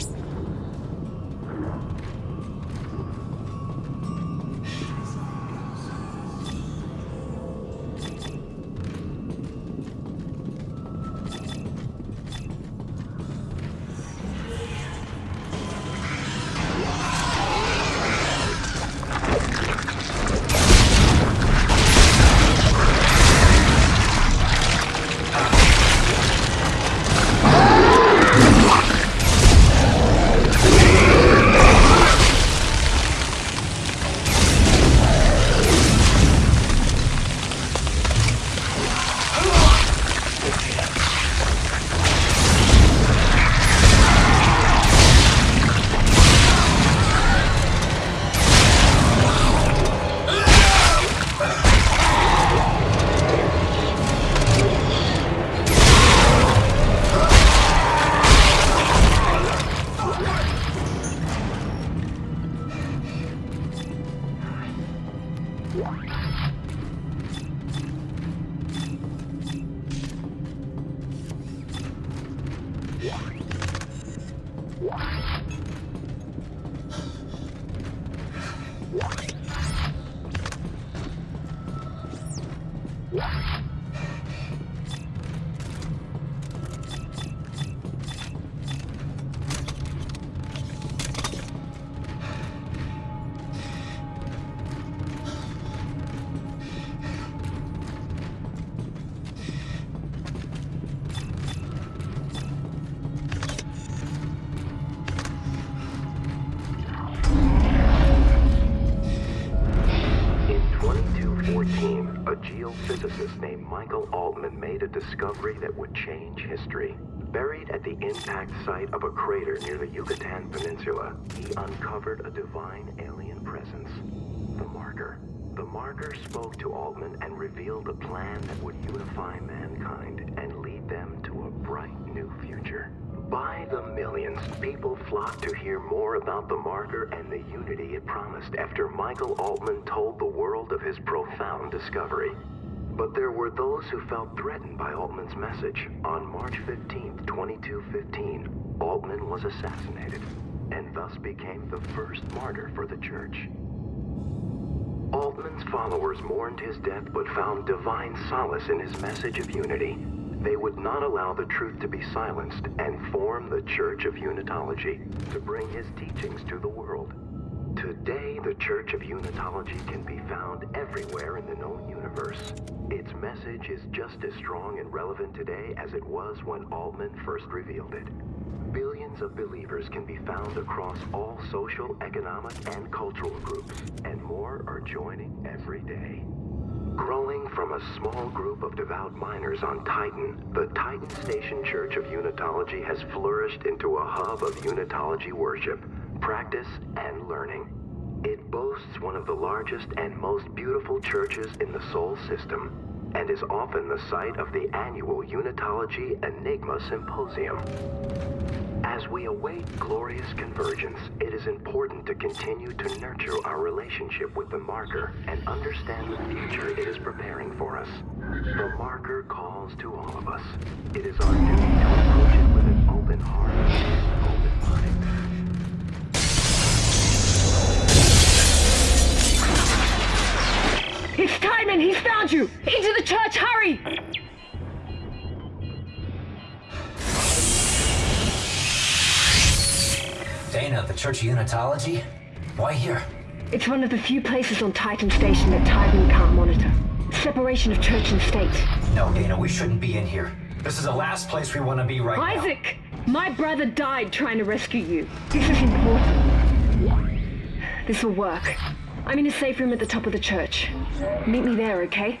In Wow. Michael Altman made a discovery that would change history. Buried at the impact site of a crater near the Yucatan Peninsula, he uncovered a divine alien presence, the Marker. The Marker spoke to Altman and revealed a plan that would unify mankind and lead them to a bright new future. By the millions, people flocked to hear more about the marker and the unity it promised after Michael Altman told the world of his profound discovery. But there were those who felt threatened by Altman's message. On March 15, 2215, Altman was assassinated and thus became the first martyr for the church. Altman's followers mourned his death but found divine solace in his message of unity. They would not allow the truth to be silenced and form the Church of Unitology to bring his teachings to the world. Today, the Church of Unitology can be found everywhere in the known universe. Its message is just as strong and relevant today as it was when Altman first revealed it. Billions of believers can be found across all social, economic, and cultural groups, and more are joining every day. Growing from a small group of devout miners on Titan, the Titan Station Church of Unitology has flourished into a hub of Unitology worship, practice, and learning. It boasts one of the largest and most beautiful churches in the Sol system, and is often the site of the annual Unitology Enigma Symposium. As we await glorious convergence, it is important to continue to nurture our relationship with the marker and understand the future it is preparing for us. The marker calls to all of us. It is our duty to approach it with an open heart He's found you! Into the church, hurry! Daina, the Church of Unitology? Why here? It's one of the few places on Titan Station that Titan can't monitor. Separation of church and state. No, Daina, we shouldn't be in here. This is the last place we want to be right now. Isaac! My brother died trying to rescue you. This is important. This will work. I'm in a safe room at the top of the church. Meet me there, okay?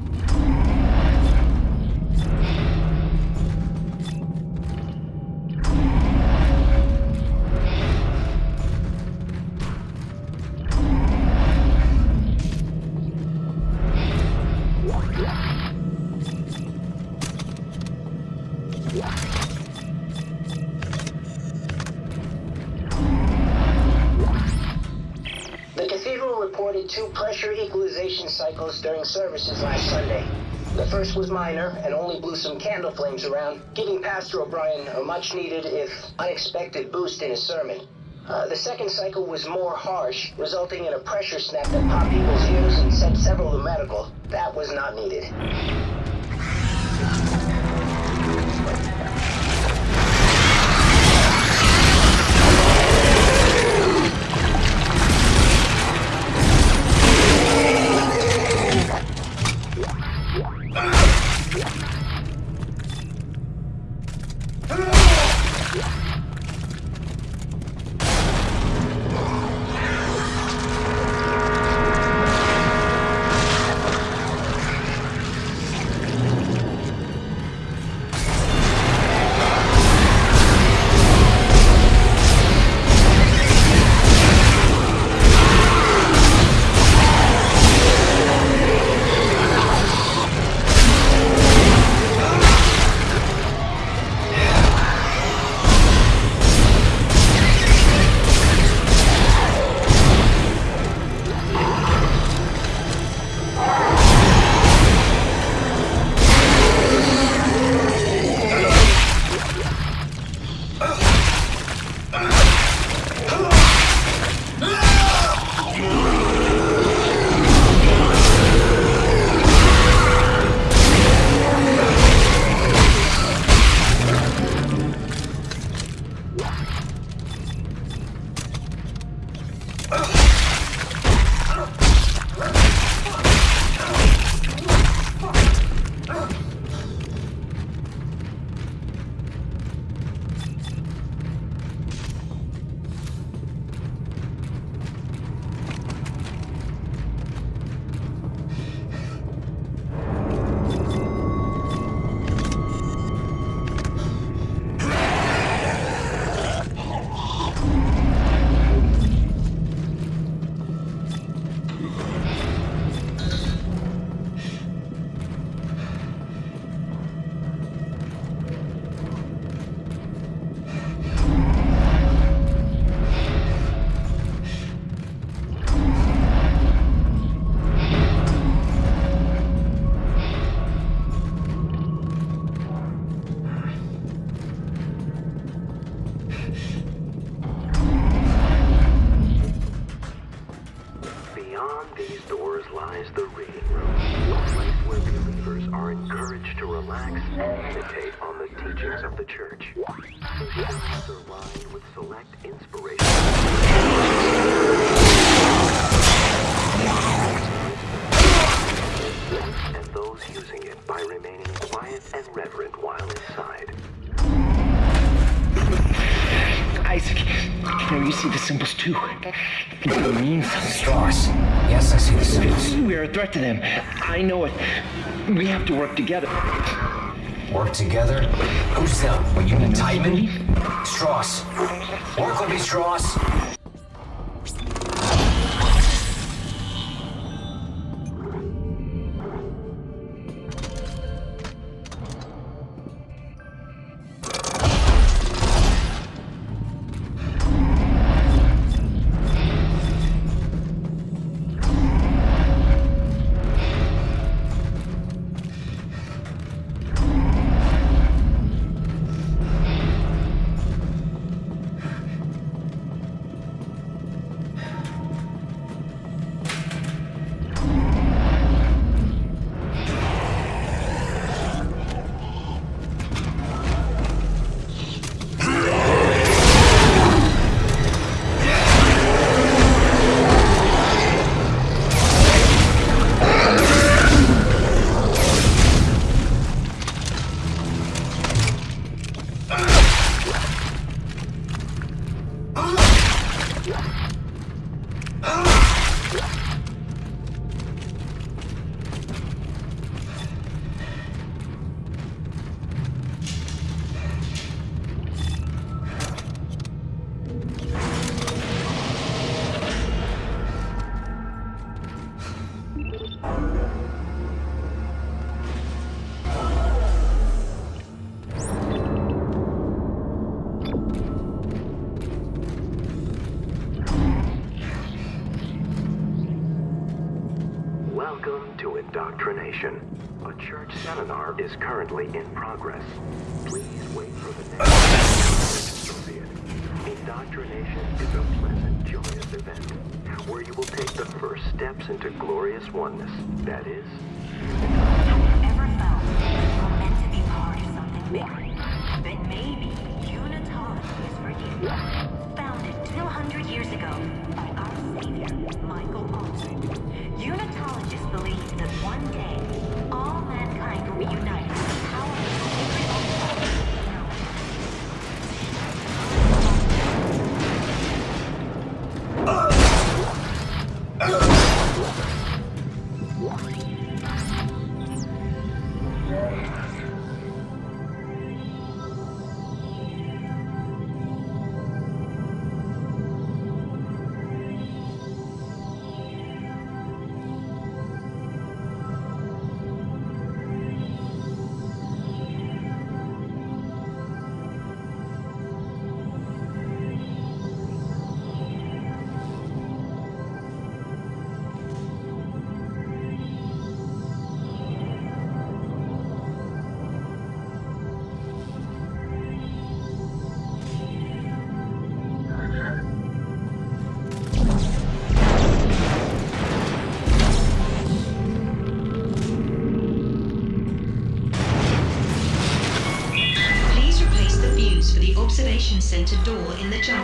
services last Sunday. The first was minor and only blew some candle flames around, giving Pastor O'Brien a much needed, if unexpected, boost in his sermon. Uh, the second cycle was more harsh, resulting in a pressure snap that popped people's ears and sent several to medical. That was not needed. Meditate on the teachings of the church. The are lined with select inspirational and those using it by remaining quiet and reverent while inside. Isaac, can you see the symbols too? It means Stross. Yes, I see the symbols. we are a threat to them. I know it. We have to work together. Work together? Who's them? What, you mean Tiedemann? Stross. Work with me, Stross. A church seminar is currently in progress. Please wait for the next. Indoctrination is a pleasant, joyous event where you will take the first steps into glorious oneness. That is, meant to be part of something bigger, then maybe Unitology is for you. Founded 200 years ago by our savior, Michael. Unitologists believe that one day,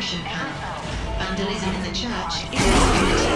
Vandalism in the church. Is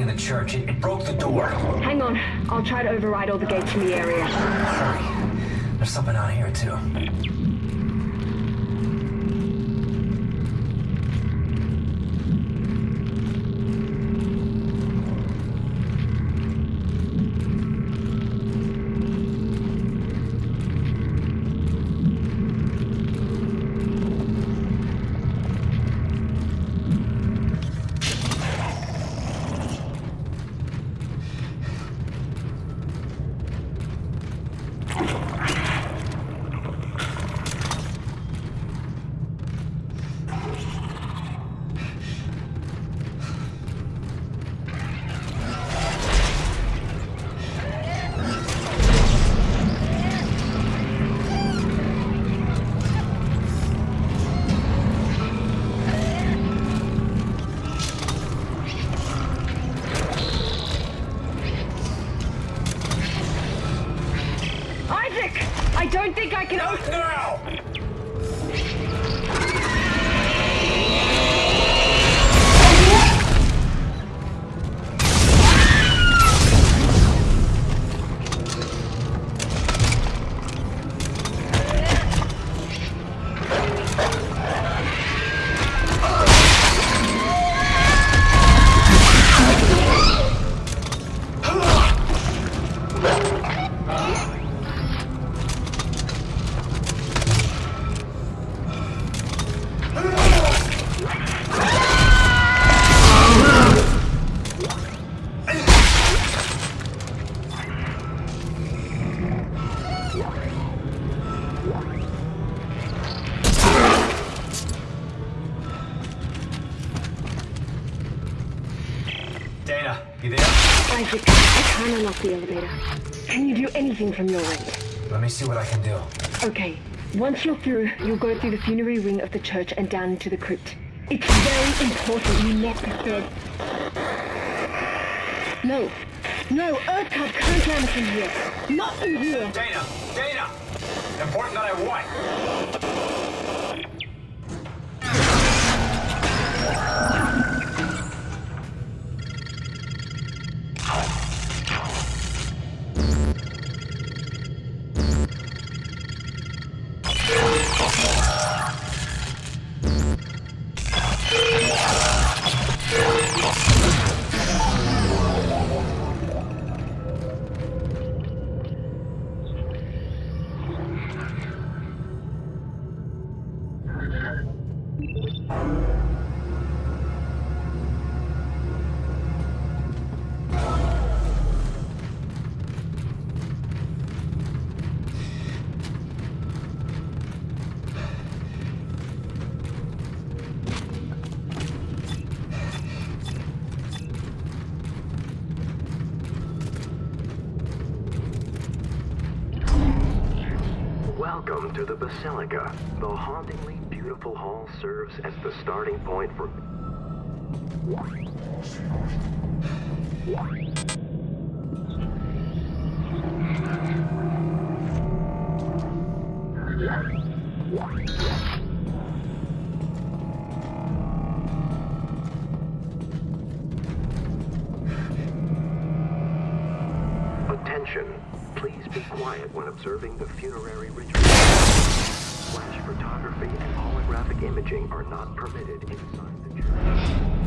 in the church. It, it broke the door. Hang on. I'll try to override all the gates in the area. Hurry. There's something out here, too. I can't unlock the elevator. Can you do anything from your end? Let me see what I can do. Okay. Once you're through, you'll go through the funerary wing of the church and down into the crypt. It's very important you the dead. No. No, Earthcub can't land from here. Not in here. Daina! Daina! Important that I what? Welcome to the Basilica. The hauntingly beautiful hall serves as the starting point for Attention. Please be quiet when observing the funerary ritual. Flash photography and holographic imaging are not permitted inside the church.